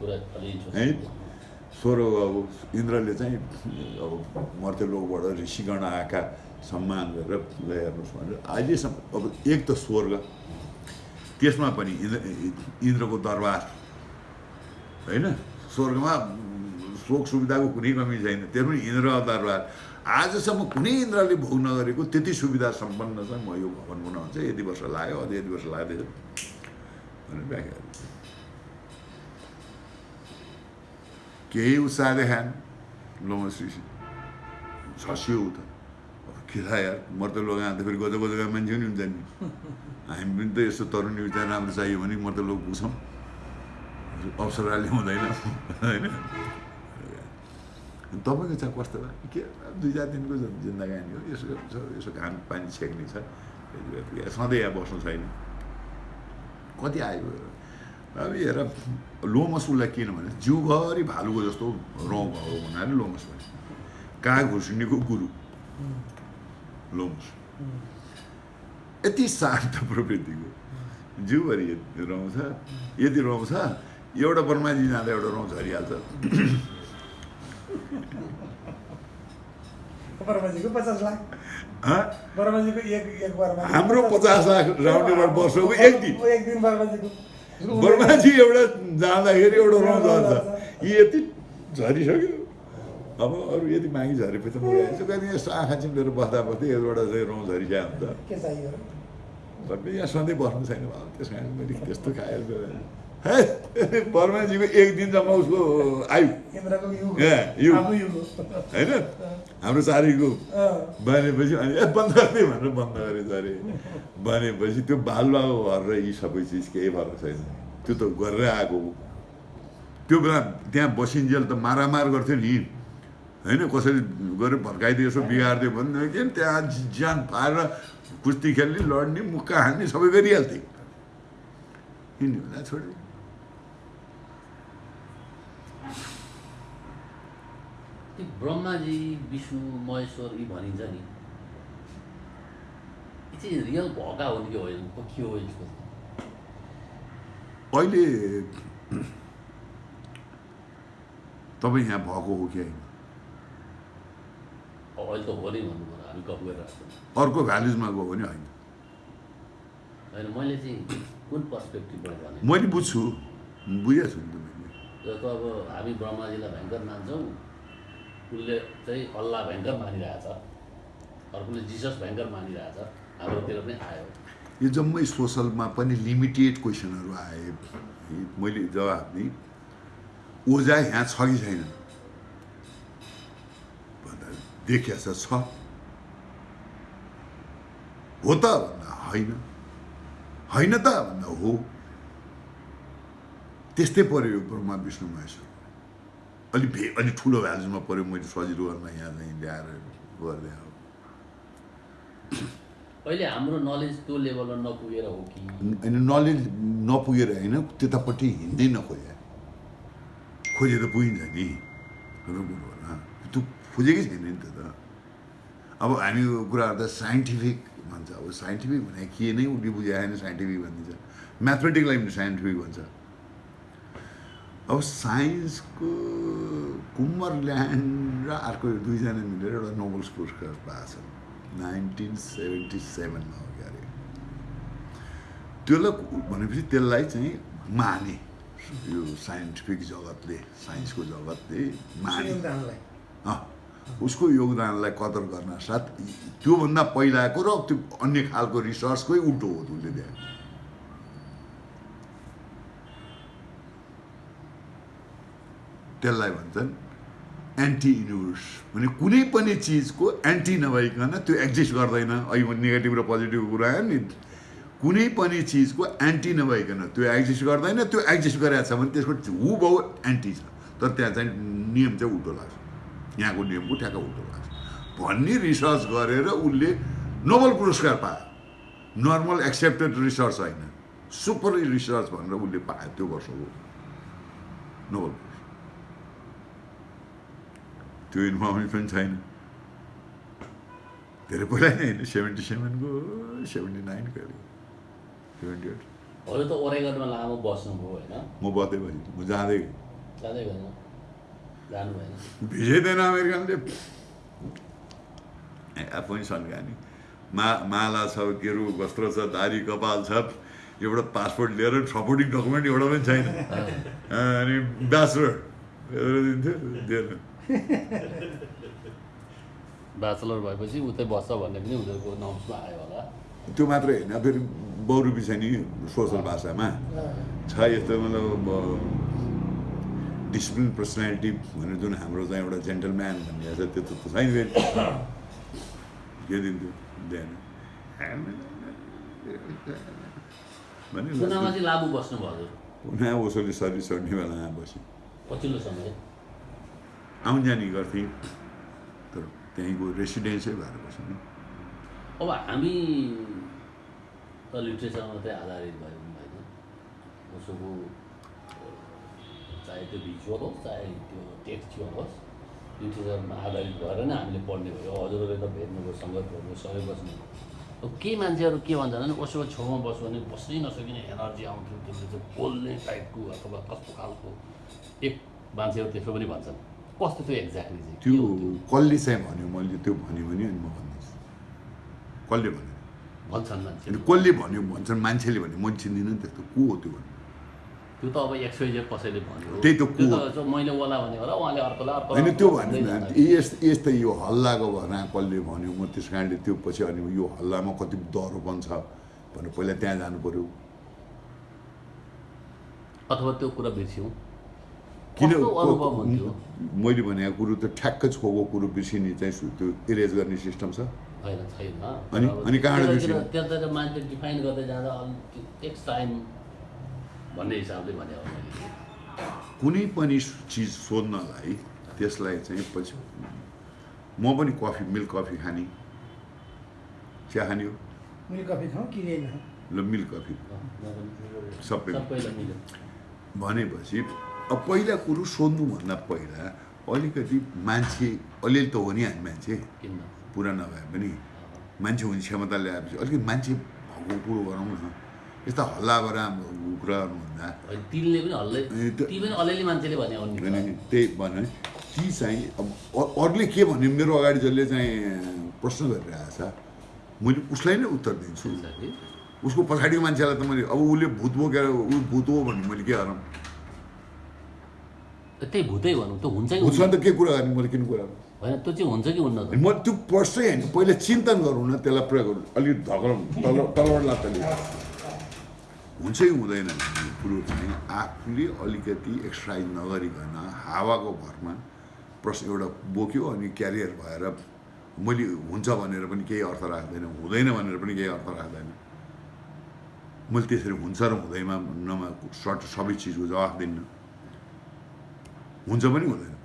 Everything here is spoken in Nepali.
है? स्वर अब इन्द्रले चाहिँ अब मर्त्यलोकबाट ऋषिगण आएका सम्मान गरेर ल हेर्नुहोस् भनेर अहिलेसम्म अब एक त स्वर्ग त्यसमा पनि इन्द्र इन्द्रको दरबार होइन? स्वर्गमा शोक सुविधाको कुनै कमी छैन। त्यो पनि इन्द्र दरबार। आजसम्म कुनै इन्द्रले भोग नगरेको त्यति सुविधा सम्पन्न छ म यो भवन बनाउनु चाहिँ यति वर्ष लाग्यो अझ यति वर्ष लाग्दैछ। भनेर व्याख्या गरेको छ। केही उत्साह देखाएन लोमश्री छसियो ऊ त अब के थाहा यार मर्त लोक आँदा फेरि गजब गजबका मान्छे पनि हुन्छ नि हामी पनि त यस्तो तरुणी विचार राम्रो चाहियो भने मर्त लोक पुग्छौँ अवसरले हुँदैन होइन तपाईँको चाहिँ कस्तो भयो के दुई चार दिनको जिन्दगानी हो यसो यसो यसो घाम पानी छेक्ने छ। सधैँ यहाँ बस्नु छैन कति आयो अब हेर लोमस उसलाई किन भने जिउभरि भालुको जस्तो रौँ भएको हुनाले लोमस भने काग घुर्सिनीको गुरु? लोमस यति शान्त प्रवृत्तिको। जिउभरि यति रौँ छ यति रौँ छ एउटा बर्माजी जाँदा एउटा रौँ झरिहाल्छ। हाम्रो पचास लाख राउन्डेबाट वर्षको एक दिन। एक दिन बर्माजीको बर्माजी एउटा जाँदाखेरि एउटा रौँ झर्छ यी यति झरिसक्यो। अब अरू यति मागी झरेपछि त मगाइन्छ कहिले यस्तो आँखा चिम्लेर बस्दा बस्दै यताबाट चाहिँ रौँ झरिसक्यो हुन्छ? सबै यहाँ सधैँ बस्नु छैन त्यस कारण मैले त्यस्तो खाएर है बर्माजीको एक दिनसम्म उसको आयु हो होइन हाम्रो चारीको अँ, भनेपछि अनि ए बन्द गरिदिए भनेर बन्द गरेछ अरे भनेपछि त्यो बालुवाको घर र यी सबै चिज केही फरक छैन त्यो त गरेर आएको हो त्यो बेला त्यहाँ बसिन्जेल त मारामार गर्थ्यो नि होइन कसरी गरेर भर्काइदियो यसो बिगारिदियो भने के त्यहाँ ज्यान पारेर कुस्ती खेल्ने लड्ने मुक्का हान्ने सबै गरिहाल्थे यिनीहरूलाई छोड्यो त्यो ब्रह्माजी विष्णु महेश्वर यी भनिन्छ नि। यी चाहिँ रियल भएका हुन् कि होइन? के हो यसको? अहिले तपाईँ यहाँ भएको हो कि होइन? अहिले त हो नै भन्नु पर्यो हामी गफ गरिरहेको अर्को भ्यालिजमा गयो भने होइन। होइन मैले चाहिँ कुन पर्सपेक्टिभबाट भने? मैले बुझ्छु बुझेको छु नि त मैले। त अब हामी ब्रह्माजीलाई भयङ्कर मान्छौँ। उसले चाहिँ अल्लाह भयङ्कर मानिरहेछ। अर्कोले जिसस भयङ्कर मानिरहेछ। हाम्रोतिर पनि आयो। यो जम्मै सोसलमा पनि लिमिटेड क्वेसनहरू आए। मैले जवाब दिएँ। ओझा यहाँ छ कि छैन? भन्दा देखिया छ हो त भन्दा होइन। होइन त भन्दा हो। त्यस्तै पऱ्यो ब्रह्मा विष्णु महेश्वर। अलिक भे अलिक ठुलो भ्यालुजमा पऱ्यो मैले सजिलो गर्न यहाँ चाहिँ ल्याएर गरिदिएँ अब अहिले हाम्रो नलेज त्यो लेभलमा नपुगेर हो कि होइन नलेज नपुगेर होइन त्यतापट्टि हिँड्दै नखोजे खोजे त पुगिन्छ नि त्यो खोजेकै छैन नि त अब हामी कुराहरू त साइन्टिफिक भन्छ अब साइन्टिफिक भने के नै उसले बुझायो होइन साइन्टिफिक भनिदिन्छ म्याथमेटिकलाई पनि साइन्टिफिक भन्छ अब साइन्सको कुम्मर ल्यान्ड र अर्को दुईजना मिलेर एउटा नोबल्स पुरस्कार पाएको छ। नाइन्टिन सेभेन्टी सेभेनमा हो क्या अरे त्यसलाई भनेपछि त्यसलाई चाहिँ माने। यो साइन्टिफिक जगतले साइन्सको जगतले माने। उसको योगदानलाई कदर गर्न साथ त्योभन्दा पहिलाको र त्यो अन्य खालको रिसर्चकै उल्टो हो उसले त्यहाँ त्यसलाई भन्छन् एन्टी युनिभर्स भने कुनै पनि चिजको एन्टी नभइकन त्यो एक्जिस्ट गर्दैन। अहिले नेगेटिभ र पोजिटिभको कुरा आयो नि कुनै पनि चिजको एन्टी नभइकन त्यो एक्जिस्ट गर्दैन त्यो एक्जिस्ट गरेको छ भने त्यसको हु बहु एन्टी छ। तर त्यहाँ चाहिँ नियम चाहिँ उल्टो लाग्छ। यहाँको नियमको ठ्याक्क उल्टो लाग्छ। भन्ने रिसर्च गरेर उसले नोबल पुरस्कार पायो। नर्मल एक्सेप्टेड रिसर्च होइन। सुपर रिसर्च भनेर उसले पायो। त्यो वर्षको नोबल त्यो इन्फर्मेसन पनि छैन धेरै पहिला नै होइन सेभेन्टी सेभेनको सेभेन्टी नाइनको सेभेन्टी एट अरू त ओरेगनमा लामो बस्नुभयो होइन म बस्दै बसेँ म जाँदै जाँदै भएन जानु भएन भिजाइँदैन अमेरिकनले आफू मा माला छ अरू वस्त्र छ दारी कपाल छ एउटा पासपोर्ट लिएर सपोर्टिङ डकुमेन्ट एउटा पनि छैन अनि ब्याचलर दिन्थ्यो दिएन ब्याचलर भएपछि उतै बस्छ भन्ने पनि उनीहरूको नम्समा आयो होला। त्यो मात्रै होइन फेरि बहुरूपी छ नि सोसल भाषामा। छ यस्तो मतलब डिसिप्लिन पर्सनालिटी भनेर जुन हाम्रो चाहिँ एउटा जेन्टलम्यान भन्ने छ त्यो त छैन फेरि। के दिन्थ्यो? दिएन। भने उसोले सर्भिस चढ्ने बेलामा बस्यो। पछिल्लो समय। आउन जाने गर्थेँ। तर त्यहीँको रेसिडेन्सै भएर बस्यो नि। अब हामी त लिट्रेचरमा मात्रै आधारित भयौँ होइन। उसोको चाहे त्यो भिजुअल होस् चाहे त्यो टेक्चुअल होस् लिट्रेचरमा आधारित भएर नै हामीले पढ्ने भयो। हजुरहरूले त भेट्नुभयो सङ्गत गर्नुभयो सबै बस्नु अब केही मान्छेहरू के भन्छन् भने उसको छेउमा बस्यो भने बस्नै नसकिने एनर्जी आउँथ्यो त्यसले चाहिँ बोल्ने टाइपको अथवा कस्तो खालको एक मान्छेहरू त्यसो पनि भन्छन्। कस्तो त्यो एक्ज्याक्टली त्यो? कसले चाहिँ भन्यो मैले त्यो भन्यो भने अनि म भन्दैछु कसले भन्यो भन्छन् मान्छेहरू कसले भन्यो भन्छन् मान्छेले भन्यो मैले चिन्दिनँ नि त्यस्तो को हो त्यो भन्नु त्यो त अब एक्सवाइजेड कसैले भन्यो त्यही त को? मैले ओला भने होला उहाँले अर्कोलाई अर्को होइन त्यो भन्यो यस्तो यस्तो यो हल्लाको भरमा कसले भन्यो म त्यस कारणले त्यो पछि अनि यो हल्लामा कति दरोपन छ भनेर पहिला त्यहाँ जानु पऱ्यो अथवा त्यो कुरा बिर्स्यौँ किन मैले भनेको कुरो त ठ्याक्कै छोको कुरो बिर्सिने चाहिँ सु- त्यो इरेज गर्ने सिस्टम छ। अनि- अनि कहाँबाट बिर्स्यो? त्यतातिर मान्छे डिफाइन गर्दै जाँदा अलिक टेक्स टाइम भन्ने हिसाबले भने कुनै पनि चिज सोध्नलाई त्यसलाई चाहिँ पछि म पनि कफी मिल्क कफी खाने। चिया खाने हो? मिल्क कफी खाउँ किनेन। ल मिल्क कफी सबै भनेपछि अब पहिला कुरो सोध्नुभन्दा पहिला अलिकति मान्छे अलिअलि त हो नि हामी मान्छे। पुरा नभए पनि मान्छे हुने क्षमता ल्याएपछि अलिकति मान्छे भएको कुरो गरौँ न। यस्ता हल्ला गरा कुरा गर्नुभन्दा होइन तिनले पनि हल्लै ए, त्यो- ती पनि अलिअलि मान्छेले भने हो नि भने त्यही भने ती चाहिँ अब अरूले के भन्यो मेरो अगाडि जसले चाहिँ प्रश्न गरिरहेको छ मैले उसलाई नै उत्तर दिन्छु. उसको पछाडिको मान्छेलाई त मैले अब उसले भूत बोकेर ऊ भूत हो भने मैले के गरौँ? त्यही भूतै भनौँ त्यो हुन्छ कि भूतसँग त के कुरा गर्ने मैले किन कुरा होइन त्यो चाहिँ हुन्छ कि हुन्न म त्यो पर्सै होइन पहिला चिन्तन गरौँ न त्यसलाई प्रयोग गरौँ अलिक धक्रौँ तल तलबाट लात्ताले हुन्छ कि हुँदैन कुरो चाहिँ आफूले अलिकति एक्सर्साइज नगरिकन हावाको भरमा प्रश्न एउटा बोक्यो अनि क्यारियर भएर मैले हुन्छ भनेर पनि केही अर्थ राख्दैन हुँदैन भनेर पनि केही अर्थ राख्दैन मैले त्यसरी हुन्छ र हुँदैमा नमा सर्ट सबै चिजको जवाफ दिन्न हुन्छ पनि हुँदैन